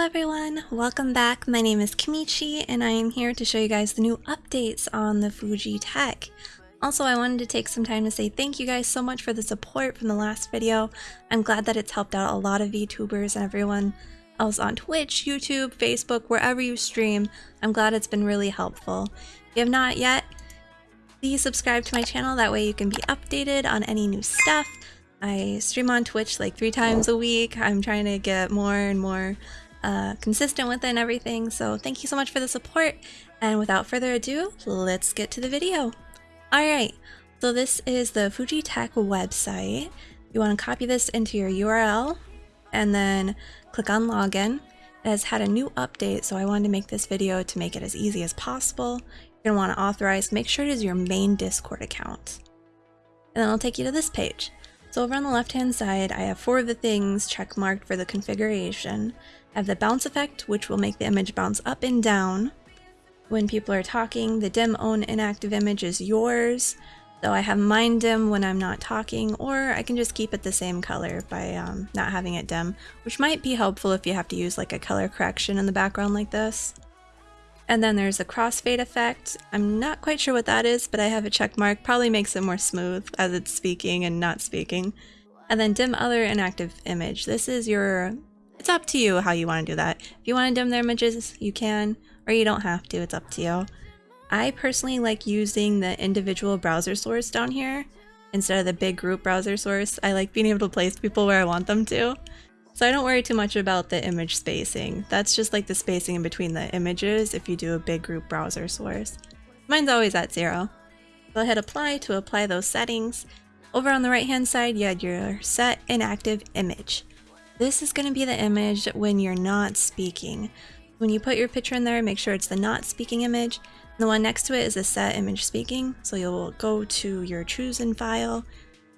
everyone, welcome back. My name is Kimichi and I am here to show you guys the new updates on the Fugi Tech. Also, I wanted to take some time to say thank you guys so much for the support from the last video. I'm glad that it's helped out a lot of VTubers and everyone else on Twitch, YouTube, Facebook, wherever you stream. I'm glad it's been really helpful. If you have not yet, please subscribe to my channel, that way you can be updated on any new stuff. I stream on Twitch like three times a week. I'm trying to get more and more uh, consistent with it and everything. So thank you so much for the support. And without further ado, let's get to the video. All right, so this is the Fugi Tech website. You want to copy this into your URL and then click on login. It has had a new update, so I wanted to make this video to make it as easy as possible. You're going to want to authorize, make sure it is your main Discord account. And then it'll take you to this page. So over on the left hand side, I have four of the things check marked for the configuration. I have the bounce effect, which will make the image bounce up and down. When people are talking, the dim own inactive image is yours. So I have mine dim when I'm not talking, or I can just keep it the same color by um, not having it dim, which might be helpful if you have to use like a color correction in the background like this. And then there's a crossfade effect. I'm not quite sure what that is, but I have a check mark. Probably makes it more smooth as it's speaking and not speaking. And then dim other inactive image. This is your... It's up to you how you want to do that. If you want to dim their images, you can, or you don't have to. It's up to you. I personally like using the individual browser source down here instead of the big group browser source. I like being able to place people where I want them to. So I don't worry too much about the image spacing. That's just like the spacing in between the images if you do a big group browser source. Mine's always at zero. Go ahead apply to apply those settings. Over on the right hand side you had your set inactive image. This is going to be the image when you're not speaking. When you put your picture in there, make sure it's the not speaking image. The one next to it is the set image speaking. So you'll go to your chosen file,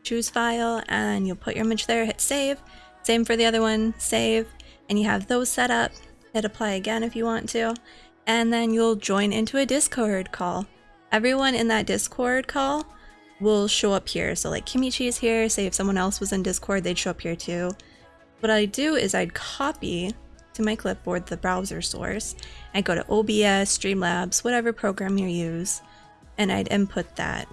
choose file, and you'll put your image there, hit save, same for the other one, save, and you have those set up. Hit apply again if you want to, and then you'll join into a Discord call. Everyone in that Discord call will show up here. So like Kimichi is here, say if someone else was in Discord, they'd show up here too. What I do is I'd copy to my clipboard the browser source. I'd go to OBS, Streamlabs, whatever program you use, and I'd input that.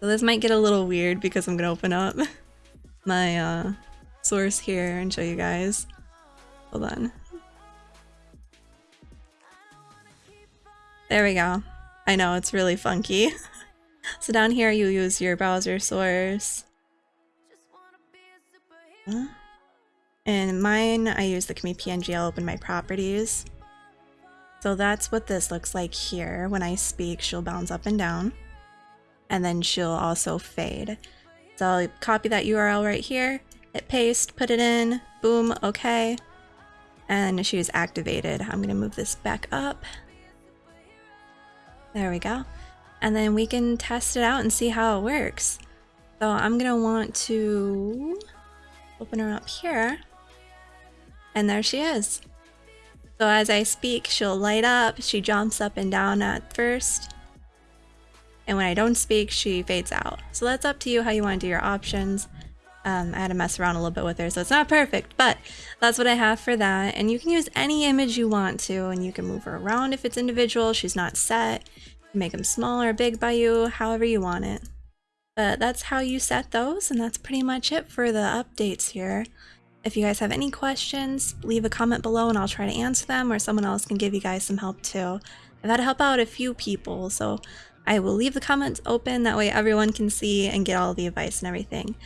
So this might get a little weird because I'm gonna open up my uh, source here and show you guys. Hold on. There we go. I know, it's really funky. so down here you use your browser source. And mine, I use the Kami PNG, I'll open my properties. So that's what this looks like here. When I speak, she'll bounce up and down. And then she'll also fade. So I'll copy that URL right here, hit paste, put it in, boom, okay. And she was activated. I'm gonna move this back up. There we go. And then we can test it out and see how it works. So I'm gonna want to open her up here. And there she is. So as I speak, she'll light up. She jumps up and down at first. And when I don't speak, she fades out. So that's up to you how you want to do your options. Um, I had to mess around a little bit with her, so it's not perfect, but that's what I have for that. And you can use any image you want to, and you can move her around if it's individual. She's not set. make them small or big by you, however you want it. But that's how you set those, and that's pretty much it for the updates here. If you guys have any questions, leave a comment below and I'll try to answer them, or someone else can give you guys some help too. I've had to help out a few people, so I will leave the comments open, that way everyone can see and get all the advice and everything.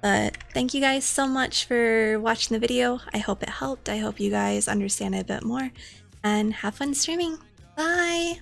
But thank you guys so much for watching the video. I hope it helped. I hope you guys understand it a bit more. And have fun streaming. Bye!